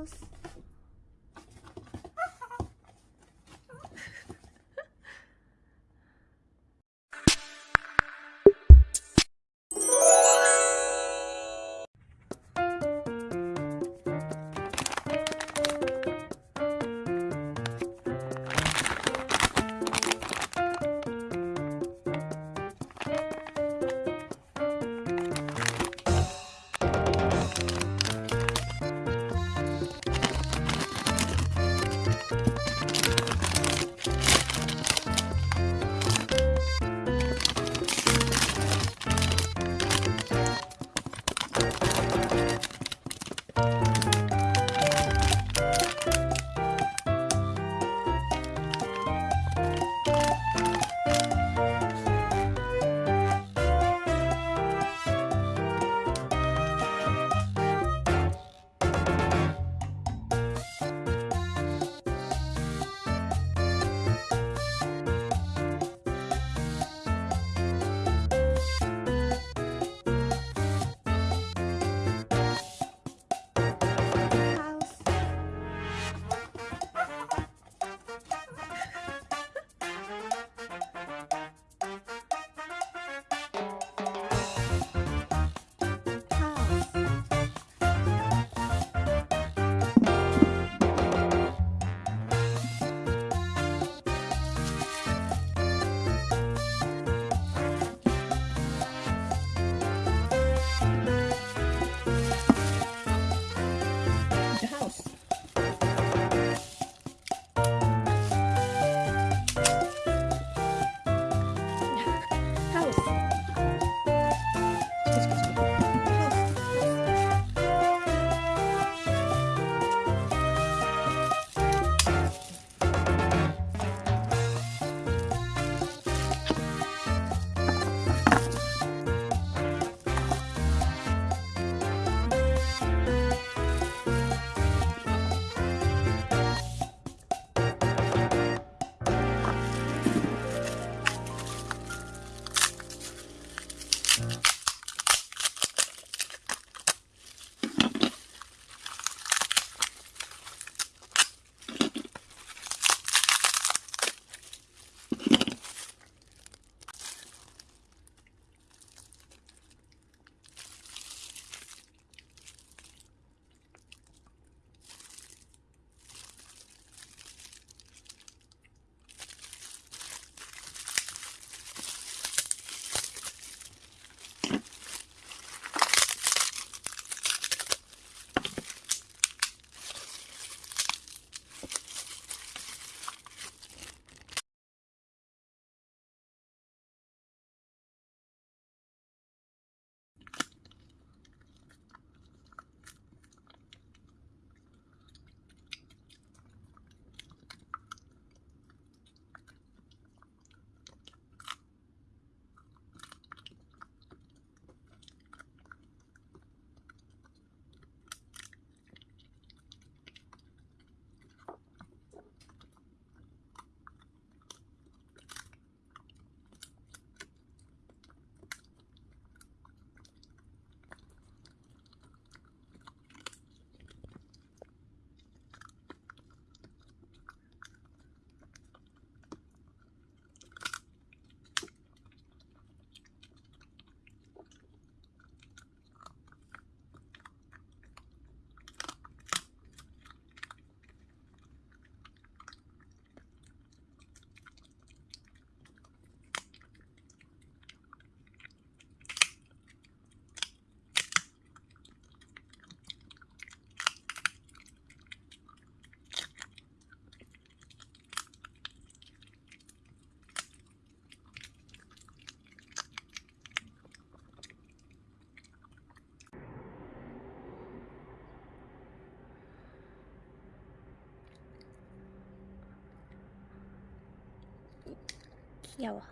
House. Yawa.